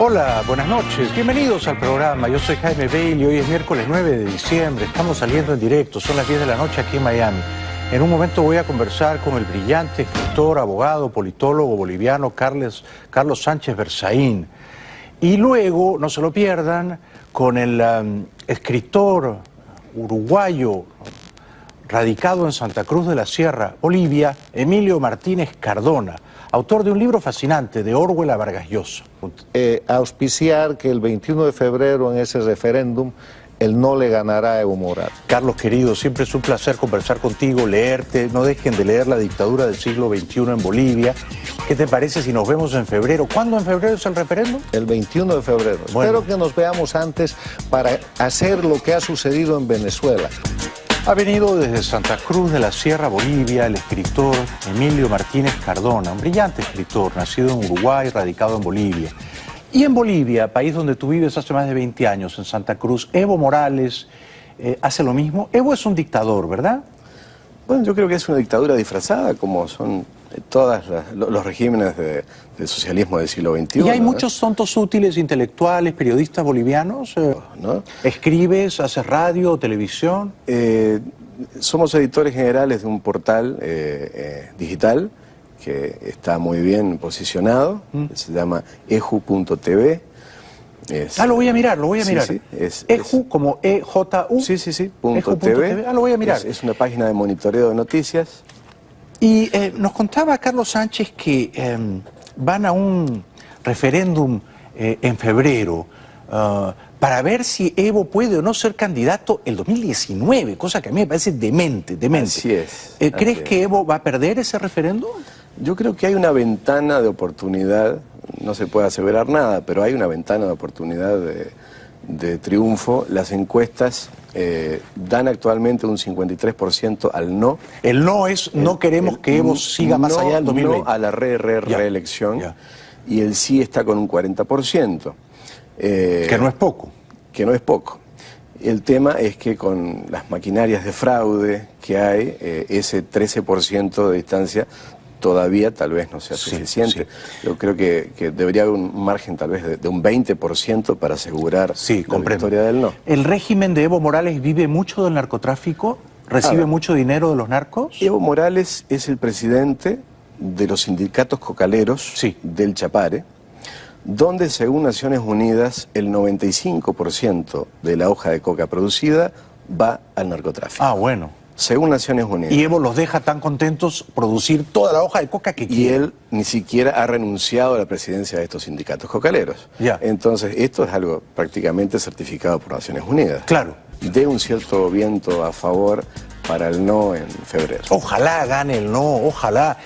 Hola, buenas noches. Bienvenidos al programa. Yo soy Jaime Bailey. Hoy es miércoles 9 de diciembre. Estamos saliendo en directo. Son las 10 de la noche aquí en Miami. En un momento voy a conversar con el brillante escritor, abogado, politólogo boliviano Carlos, Sánchez Berzaín. Y luego, no se lo pierdan, con el um, escritor uruguayo radicado en Santa Cruz de la Sierra, Bolivia, Emilio Martínez Cardona autor de un libro fascinante, de Orwell a Vargas Llosa. Eh, auspiciar que el 21 de febrero en ese referéndum el no le ganará a Evo Morales. Carlos, querido, siempre es un placer conversar contigo, leerte. No dejen de leer La dictadura del siglo XXI en Bolivia. ¿Qué te parece si nos vemos en febrero? ¿Cuándo en febrero es el referéndum? El 21 de febrero. Espero que nos veamos antes para hacer lo que ha sucedido en Venezuela. Ha venido desde Santa Cruz de la Sierra, Bolivia, el escritor Emilio Martínez Cardona, un brillante escritor, nacido en Uruguay, radicado en Bolivia. Y en Bolivia, país donde tú vives hace más de 20 años, en Santa Cruz, Evo Morales eh, hace lo mismo. Evo es un dictador, ¿verdad? Bueno, yo creo que es una dictadura disfrazada, como son todos los regímenes del socialismo del siglo XXI. ¿Y hay muchos tontos útiles, intelectuales, periodistas bolivianos? Eh, ¿no? ¿Escribes, haces radio, televisión? Eh, somos editores generales de un portal eh, digital que está muy bien posicionado, mm. se llama eju.tv. ah, lo voy a mirar, lo voy a mirar. Sí, Eju como E-J-U. Sí, sí, sí, punto TV. Ah, lo voy a mirar. es, una página de monitoreo de noticias. Y eh, nos contaba Carlos Sánchez que em, van a un referéndum eh, en febrero ah, para ver si Evo puede o no ser candidato el 2019, cosa que a mí me parece demente, demente. Así es. Eh, ¿Crees que Evo va a perder ese referéndum? Yo creo que hay una ventana de oportunidad, no se puede aseverar nada, pero hay una ventana de oportunidad de, de triunfo. Las encuestas eh, dan actualmente un 53% al no. El no es no queremos que Evo siga más allá del 2020. No a la re, re, reelección. Y el sí está con un 40%. Eh, que no es poco. Que no es poco. El tema es que con las maquinarias de fraude que hay, eh, ese 13% de distancia todavía tal vez no sea suficiente. Yo creo que, debería haber un margen tal vez de, un 20% para asegurar la victoria del no. ¿El régimen de Evo Morales vive mucho del narcotráfico? ¿Recibe mucho dinero de los narcos? Evo Morales es el presidente de los sindicatos cocaleros del Chapare, donde según Naciones Unidas el 95% de la hoja de coca producida va al narcotráfico. Ah, bueno según Naciones Unidas. Y Evo los deja tan contentos producir toda la hoja de coca que quiere. Y él ni siquiera ha renunciado a la presidencia de estos sindicatos cocaleros. Ya. Entonces, esto es algo prácticamente certificado por Naciones Unidas. Claro. De un cierto viento a favor para el no en febrero. Ojalá gane el no, ojalá.